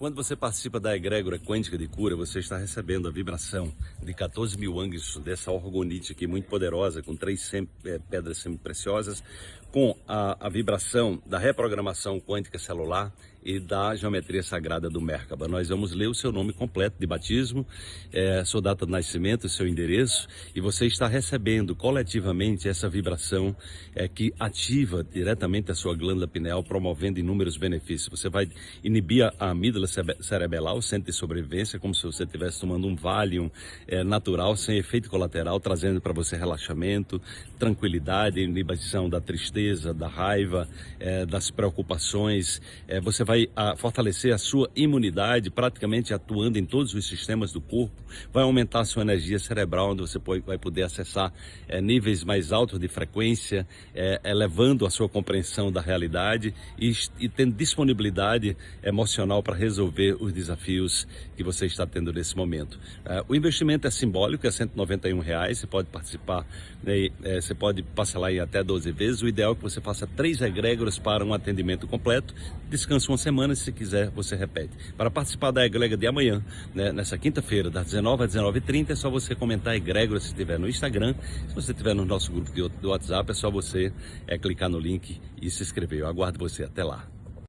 Quando você participa da egrégora quântica de cura, você está recebendo a vibração de 14 mil ângulos dessa orgonite aqui muito poderosa, com três sem, é, pedras semi-preciosas, com a, a, vibração da reprogramação quântica celular e da geometria sagrada do Merkaba. Nós vamos ler o seu nome completo de batismo, é, sua data de nascimento, seu endereço, e você está recebendo coletivamente essa vibração é, que ativa diretamente a sua glândula pineal, promovendo inúmeros benefícios. Você vai inibir a amígdala cerebellar, o centro de sobrevivência, como se você estivesse tomando um Valium é, natural, sem efeito colateral, trazendo para você relaxamento, tranquilidade, inibição da tristeza, da raiva, é, das preocupações. É, você vai a, fortalecer a sua imunidade, praticamente atuando em todos os sistemas do corpo, vai aumentar a sua energia cerebral, onde você pode, vai poder acessar é, níveis mais altos de frequência, é, elevando a sua compreensão da realidade e, e tendo disponibilidade emocional para resolver os desafios que você está tendo nesse momento. É, o investimento é simbólico, é 191 reais, você pode participar, né, é, você pode parcelar em até 12 vezes, o ideal é que você faça três egrégoras para um atendimento completo, descanse uma semana, se quiser você repete. Para participar da egrégora de amanhã, né, nessa quinta-feira, das 19 às 19h30, é só você comentar egrégora se estiver no Instagram. Se você estiver no nosso grupo do WhatsApp, é só você é, clicar no link e se inscrever. Eu aguardo você. Até lá.